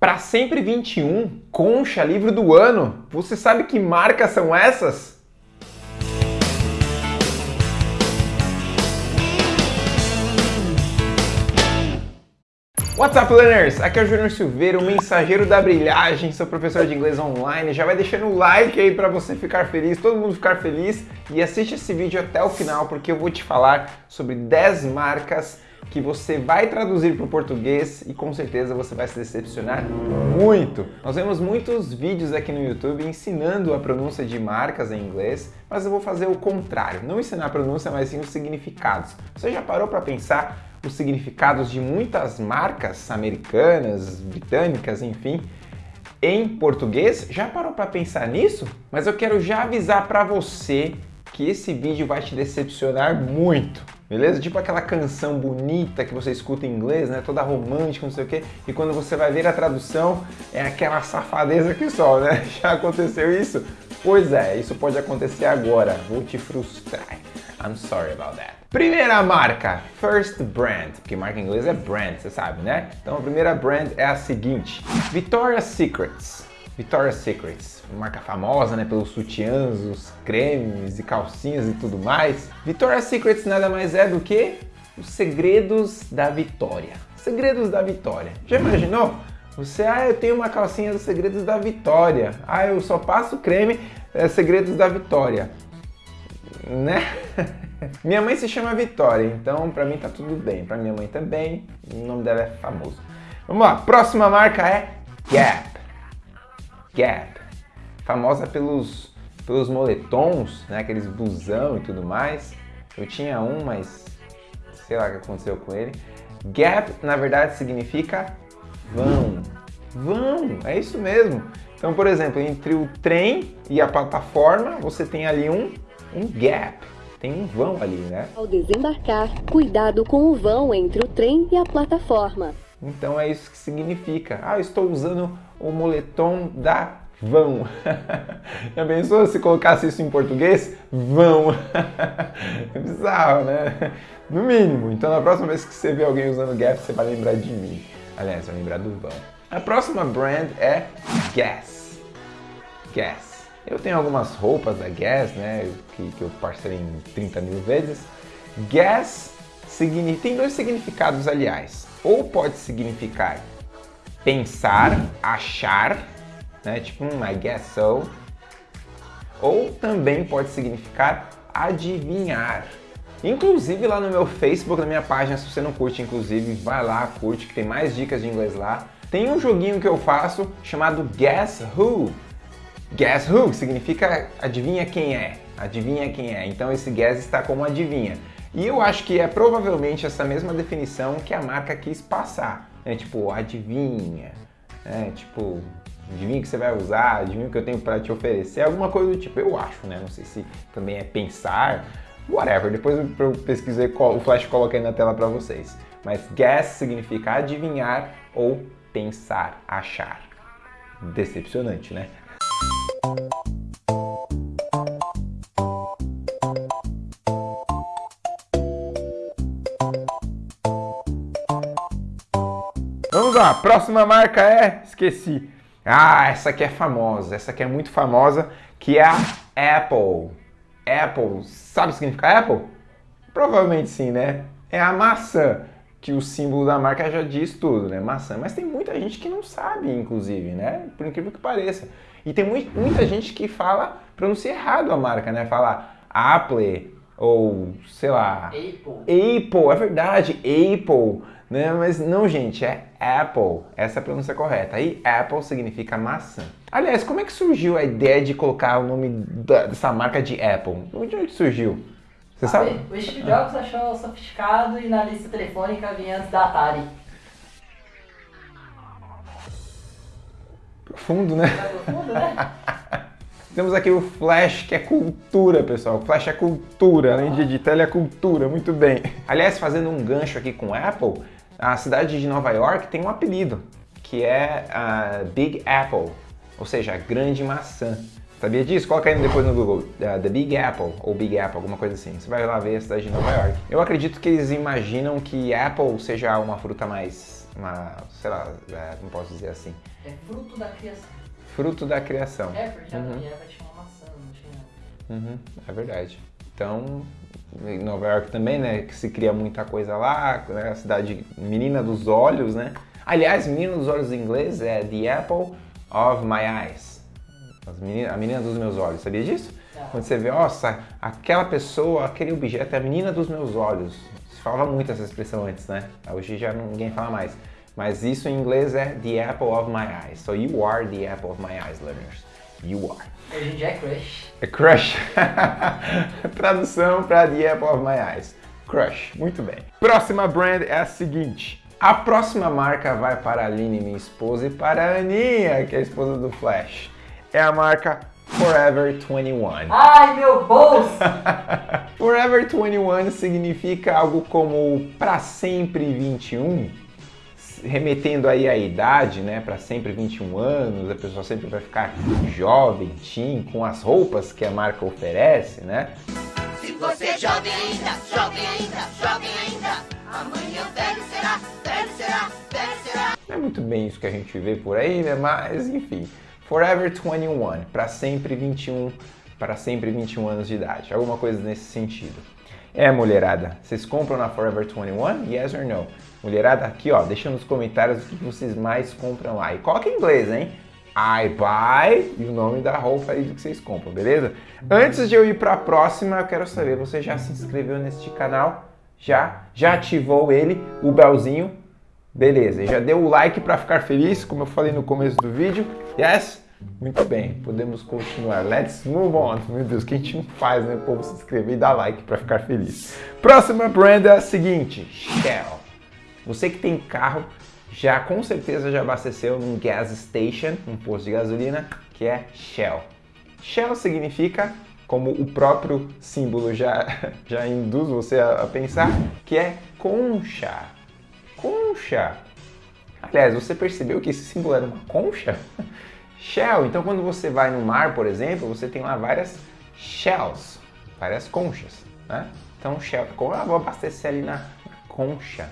Para sempre 21, Concha, livro do ano. Você sabe que marcas são essas? What's up, learners? Aqui é o Júnior Silveira, o mensageiro da brilhagem, sou professor de inglês online. Já vai deixando o like aí para você ficar feliz, todo mundo ficar feliz e assiste esse vídeo até o final porque eu vou te falar sobre 10 marcas que você vai traduzir para o português e com certeza você vai se decepcionar muito. Nós vemos muitos vídeos aqui no YouTube ensinando a pronúncia de marcas em inglês, mas eu vou fazer o contrário, não ensinar a pronúncia, mas sim os significados. Você já parou para pensar os significados de muitas marcas americanas, britânicas, enfim, em português? Já parou para pensar nisso? Mas eu quero já avisar para você que esse vídeo vai te decepcionar muito. Beleza? Tipo aquela canção bonita que você escuta em inglês, né? Toda romântica, não sei o quê. E quando você vai ver a tradução, é aquela safadeza que só, né? Já aconteceu isso? Pois é, isso pode acontecer agora. Vou te frustrar. I'm sorry about that. Primeira marca, First Brand, porque marca em inglês é brand, você sabe, né? Então a primeira brand é a seguinte, Victoria's Secrets. Victoria's Secrets, marca famosa né, pelos sutiãs, os cremes e calcinhas e tudo mais. Victoria's Secrets nada mais é do que os segredos da vitória. Segredos da vitória. Já imaginou? Você, ah, eu tenho uma calcinha dos segredos da vitória. Ah, eu só passo creme, é, segredos da vitória. Né? minha mãe se chama Vitória, então pra mim tá tudo bem. Pra minha mãe também, o nome dela é famoso. Vamos lá, próxima marca é Gap. Gap, famosa pelos, pelos moletons, né, aqueles blusão e tudo mais. Eu tinha um, mas sei lá o que aconteceu com ele. Gap, na verdade, significa vão. Vão, é isso mesmo. Então, por exemplo, entre o trem e a plataforma, você tem ali um, um gap. Tem um vão ali, né? Ao desembarcar, cuidado com o vão entre o trem e a plataforma. Então é isso que significa. Ah, estou usando o moletom da vão. Já pensou se colocasse isso em português? Vão. é bizarro, né? No mínimo. Então na próxima vez que você vê alguém usando Gap, você vai lembrar de mim. Aliás, vai lembrar do vão. A próxima brand é Guess. Guess. Eu tenho algumas roupas da Guess, né? Que, que eu parcelei em 30 mil vezes. Guess significa, tem dois significados, aliás. Ou pode significar pensar, achar, né? tipo um I guess so. Ou também pode significar adivinhar. Inclusive lá no meu Facebook, na minha página, se você não curte, inclusive, vai lá, curte, que tem mais dicas de inglês lá. Tem um joguinho que eu faço chamado Guess Who. Guess Who significa adivinha quem é, adivinha quem é. Então esse guess está como adivinha. E eu acho que é provavelmente essa mesma definição que a marca quis passar. É tipo, adivinha, é tipo, adivinha que você vai usar, adivinha que eu tenho para te oferecer, alguma coisa do tipo, eu acho, né? Não sei se também é pensar, whatever. Depois eu pesquisei, o Flash coloquei na tela para vocês. Mas guess significa adivinhar ou pensar, achar. Decepcionante, né? Lá, próxima marca é, esqueci. Ah, essa aqui é famosa, essa aqui é muito famosa, que é a Apple. Apple, sabe o que significa Apple? Provavelmente sim, né? É a maçã, que o símbolo da marca já diz tudo, né? Maçã. Mas tem muita gente que não sabe, inclusive, né? Por incrível que pareça. E tem muita gente que fala, pronuncia errado a marca, né? Fala Apple ou, sei lá... Apple. Apple, é verdade, Apple. Né? Mas não, gente, é Apple. Essa é a pronúncia correta. Aí Apple significa maçã. Aliás, como é que surgiu a ideia de colocar o nome dessa marca de Apple? Onde é surgiu? Você ah, sabe? O Steve Jobs ah. achou sofisticado e na lista telefônica vinha antes da Atari. Profundo, né? profundo, né? Temos aqui o Flash, que é cultura, pessoal. Flash é cultura, além de editar, ele é cultura, muito bem. Aliás, fazendo um gancho aqui com Apple, a cidade de Nova York tem um apelido, que é a Big Apple, ou seja, a grande maçã. Sabia disso? Coloca aí depois no Google, uh, The Big Apple, ou Big Apple, alguma coisa assim. Você vai lá ver a cidade de Nova York. Eu acredito que eles imaginam que Apple seja uma fruta mais uma sei lá, é, não posso dizer assim, É fruto da criação. Fruto da criação. É, porque a Uhum. mulher vai tinha uma maçã, não tinha. Uhum, é verdade. Então, em Nova York também, né, que se cria muita coisa lá, né, a cidade menina dos olhos, né? Aliás, menina dos olhos em inglês é the apple of my eyes. Menina- a menina dos meus olhos, sabia disso? Não. Quando você vê, nossa, aquela pessoa, aquele objeto é a menina dos meus olhos. Se falava muito essa expressão antes, né? Hoje já ninguém fala mais. Mas isso em inglês é the apple of my eyes. So you are the apple of my eyes, learners. You are. Hoje em dia é crush. É crush. Tradução para The Apple of My Eyes. Crush. Muito bem. Próxima brand é a seguinte. A próxima marca vai para a Aline, minha esposa, e para a Aninha, que é a esposa do Flash. É a marca Forever 21. Ai, meu bolso! Forever 21 significa algo como para sempre 21, remetendo aí à idade, né? Para sempre 21 anos, a pessoa sempre vai ficar jovem, teen, com as roupas que a marca oferece, né? Se você é jovem ainda, jovem ainda, jovem ainda, amanhã velho será, velho será, velho será. Não é muito bem isso que a gente vê por aí, né? Mas enfim, Forever 21, para sempre 21, para sempre 21 anos de idade, alguma coisa nesse sentido. É, mulherada, vocês compram na Forever 21? Yes or no? Mulherada, aqui ó, deixa nos comentários o que vocês mais compram lá. E coloca em inglês, hein? I buy e o nome da roupa aí do que vocês compram, beleza? Antes de eu ir para a próxima, eu quero saber, você já se inscreveu neste canal? Já? Já ativou ele, o belzinho? Beleza, já deu o like para ficar feliz, como eu falei no começo do vídeo? Yes? Muito bem, podemos continuar. Let's move on. Meu Deus, que a gente não faz, né? O povo se inscrever e dar like para ficar feliz. Próxima brand é seguinte, Shell. Você que tem carro, já com certeza já abasteceu num gas station, um posto de gasolina, que é Shell. Shell significa, como o próprio símbolo já, já induz você a pensar, que é concha. Concha. Aliás, você percebeu que esse símbolo era uma concha? Shell. Então, quando você vai no mar, por exemplo, você tem lá várias shells, várias conchas, né? Então, Shell, como eu vou abastecer ali na, na concha?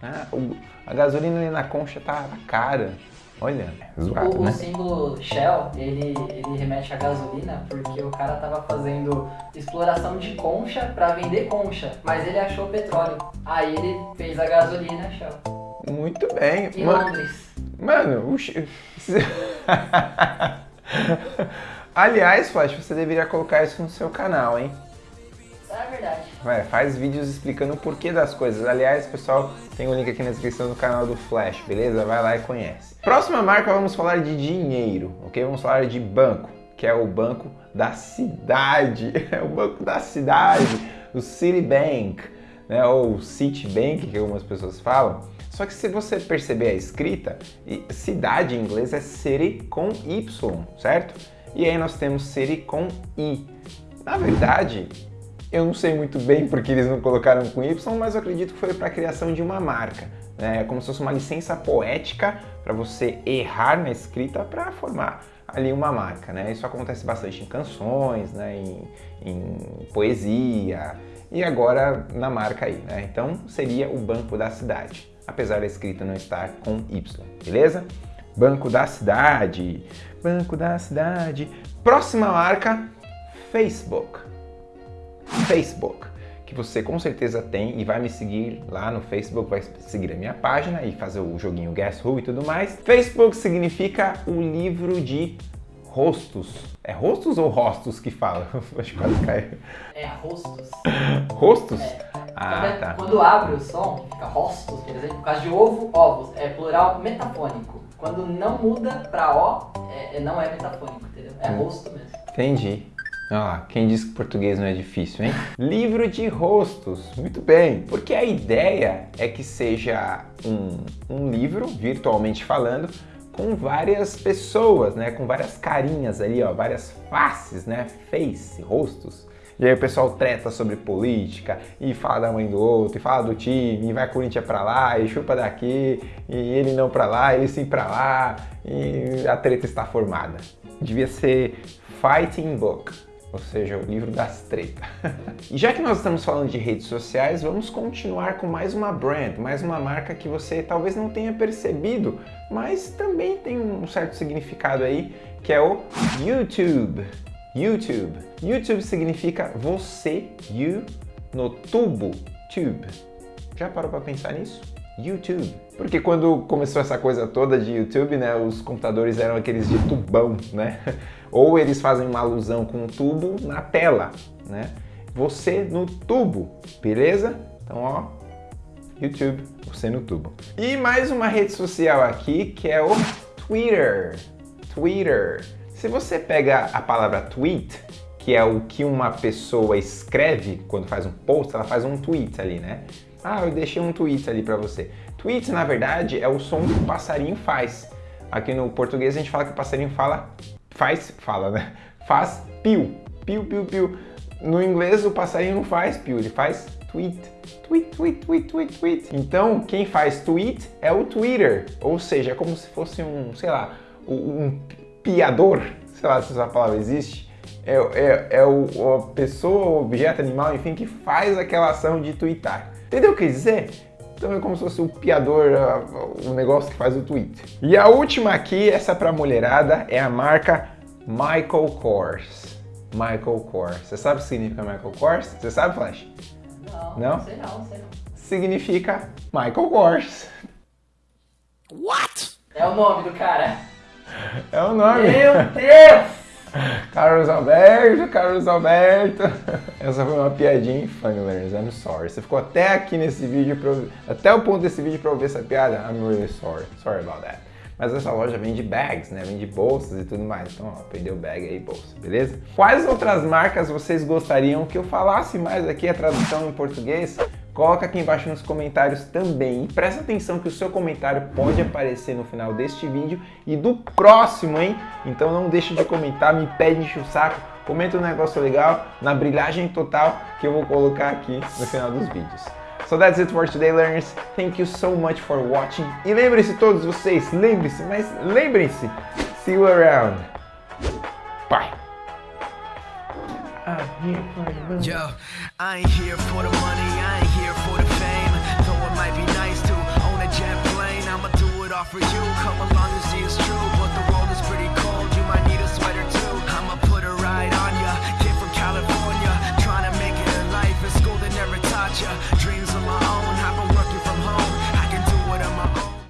né? O- a gasolina ali na concha tá cara. Olha, é zoado, O, o né? símbolo Shell, ele, ele remete à gasolina porque o cara tava fazendo exploração de concha pra vender concha, mas ele achou petróleo. Aí ele fez a gasolina Shell. Muito bem. Em Mano, Londres. Mano o Aliás, Flash, você deveria colocar isso no seu canal, hein? É verdade. Vai, faz vídeos explicando o porquê das coisas. Aliás, pessoal, tem o link aqui na descrição do canal do Flash, beleza? Vai lá e conhece. Próxima marca, vamos falar de dinheiro, ok? Vamos falar de banco, que é o banco da cidade. É o banco da cidade, o Citibank, né? Ou Citibank, que algumas pessoas falam. Só que se você perceber a escrita, cidade em inglês é city com Y, certo? E aí nós temos city com I. Na verdade, eu não sei muito bem porque eles não colocaram com Y, mas eu acredito que foi para a criação de uma marca. né? É como se fosse uma licença poética para você errar na escrita para formar ali uma marca. Né? Isso acontece bastante em canções, né? em, em poesia e agora na marca aí. Né? Então seria o Banco da Cidade, apesar da escrita não estar com Y, beleza? Banco da Cidade, Banco da Cidade. Próxima marca, Facebook. Facebook, que você com certeza tem e vai me seguir lá no Facebook, vai seguir a minha página e fazer o joguinho Guess Who e tudo mais. Facebook significa o livro de rostos. É rostos ou rostos que fala? Acho que quase caiu. É rostos. Rostos? É. Ah, Quando- tá. Quando abre o som, fica rostos, quer dizer, por causa de ovo, ovos. É plural metafônico. Quando não muda pra O, é, é- não é metafônico, entendeu? É Hum. rosto mesmo. Entendi. Ah, quem disse que português não é difícil, hein? Livro de rostos. Muito bem. Porque a ideia é que seja um, um livro, virtualmente falando, com várias pessoas, né? Com várias carinhas ali, ó, várias faces, né? Face, rostos. E aí o pessoal treta sobre política, e fala da mãe do outro, e fala do time, e vai Corinthians pra lá, e chupa daqui, e ele não pra lá, ele sim pra lá, e a treta está formada. Devia ser Fighting Book. ou seja, o livro das tretas. e já que nós estamos falando de redes sociais, vamos continuar com mais uma brand, mais uma marca que você talvez não tenha percebido, mas também tem um certo significado aí, que é o YouTube. YouTube. YouTube significa você, you, no tubo, tube. Já parou para pensar nisso? YouTube. Porque quando começou essa coisa toda de YouTube, né, os computadores eram aqueles de tubão, né? Ou eles fazem uma alusão com um tubo na tela, né? Você no tubo, beleza? Então, ó, YouTube, você no tubo. E mais uma rede social aqui que é o Twitter. Twitter. Se você pega a palavra tweet, que é o que uma pessoa escreve quando faz um post, ela faz um tweet ali, né? Ah, eu deixei um tweet ali para você. Tweet, na verdade, é o som que o passarinho faz. Aqui no português a gente fala que o passarinho fala, faz, fala, né? Faz piu, piu, piu, piu. No inglês o passarinho não faz piu, ele faz tweet. Tweet, tweet, tweet, tweet, tweet. Então, quem faz tweet é o Twitter. Ou seja, é como se fosse um, sei lá, um piador, sei lá se essa palavra existe. É, é, é o, a pessoa, o objeto, animal, enfim, que faz aquela ação de twittar. Entendeu o que dizer? Então é como se fosse o piador, o negócio que faz o tweet. E a última aqui, essa pra mulherada, é a marca Michael Kors. Michael Kors. Você sabe o que significa Michael Kors? Você sabe, Flash? Não, Não? não sei não, sei não. Significa Michael Kors. É o nome do cara. É o nome. Meu Deus! Carlos Alberto, Carlos Alberto. Essa foi uma piadinha infame, learners. I'm sorry. Você ficou até aqui nesse vídeo, pra até o ponto desse vídeo pra ouvir essa piada? I'm really sorry. Sorry about that. Mas essa loja vende bags, né? Vende bolsas e tudo mais. Então, ó, perdeu bag aí, bolsa, beleza? Quais outras marcas vocês gostariam que eu falasse mais aqui a tradução em português? Coloca aqui embaixo nos comentários também. E presta atenção que o seu comentário pode aparecer no final deste vídeo e do próximo, hein? Então não deixe de comentar, me pede enche o saco, comenta um negócio legal na brilhagem total que eu vou colocar aqui no final dos vídeos. So that's it for today, learners. Thank you so much for watching. E lembrem-se todos vocês, lembrem-se, mas lembrem-se. See you around. Bye. Yo, I ain't here for the money, I ain't here for the fame. Though it might be nice to own a jet plane, I'ma do it all for you. Come along and see it's true, but the